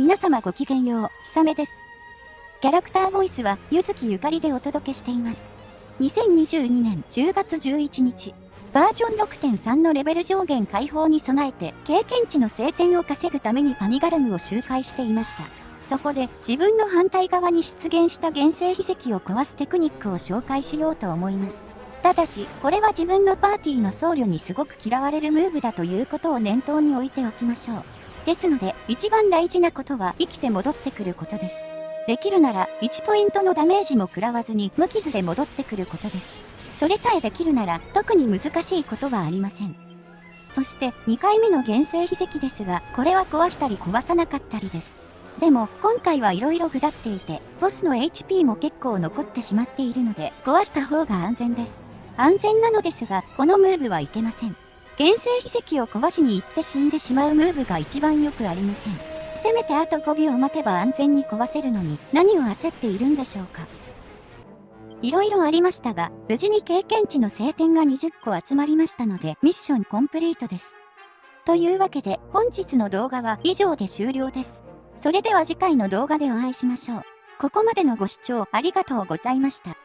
皆様ごきげんよう、ひさめです。キャラクターボイスは、ゆずきゆかりでお届けしています。2022年10月11日、バージョン6.3のレベル上限解放に備えて、経験値の晴天を稼ぐためにパニガルムを周回していました。そこで、自分の反対側に出現した原生秘跡を壊すテクニックを紹介しようと思います。ただし、これは自分のパーティーの僧侶にすごく嫌われるムーブだということを念頭に置いておきましょう。ですので、一番大事なことは生きて戻ってくることです。できるなら、1ポイントのダメージも食らわずに無傷で戻ってくることです。それさえできるなら、特に難しいことはありません。そして、2回目の原生秘跡ですが、これは壊したり壊さなかったりです。でも、今回は色々下っていて、ボスの HP も結構残ってしまっているので、壊した方が安全です。安全なのですが、このムーブはいけません。原生秘跡を壊しに行って死んでしまうムーブが一番よくありません。せめてあと5秒待てば安全に壊せるのに何を焦っているんでしょうか。いろいろありましたが、無事に経験値の晴天が20個集まりましたので、ミッションコンプリートです。というわけで、本日の動画は以上で終了です。それでは次回の動画でお会いしましょう。ここまでのご視聴ありがとうございました。